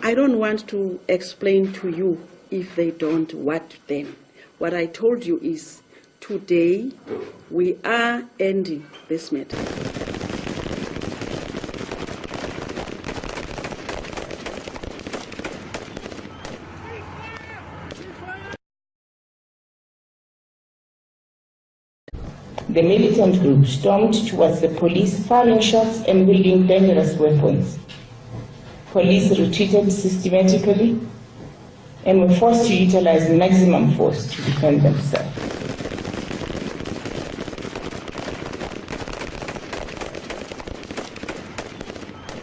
I don't want to explain to you if they don't what then. What I told you is today we are ending this matter. The militant group stormed towards the police, firing shots and wielding dangerous weapons. Police retreated systematically and were forced to utilize maximum force to defend themselves.